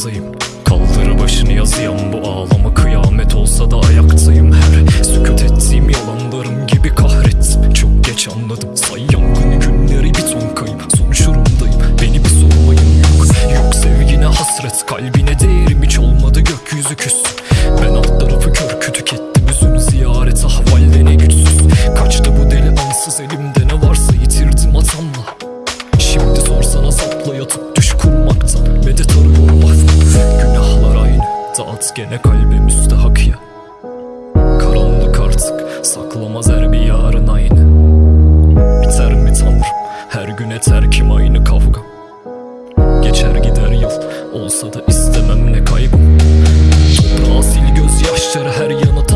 yazdayım Kaldır başını yazıyam bu ağlama kıyamet olsa da ayaktayım. Her sükut ettiğim yalanlarım gibi kahrettim Çok geç anladım say yangın günleri bir ton kayıp. Sonuç urumdayım beni bir sormayın. Yok Yok sevgine hasret kalbine değerim hiç olmadı gökyüzü küs? Ben alt tarafı kör kütük ettim üzün ziyarete havalde ne güçsüz. Kaçtı bu deli ansız elimde ne varsa yitirdim atamla. Şimdi sorsana sapla yatıp Gene kalbim müstahak ya. Karanlık artık saklamaz her bir yarın aynı. Biter mi tanrım? Her güne terkim aynı kavga. Geçer gider yıl olsa da istemem ne kaybım. Toprağa sil gözyaşları her yana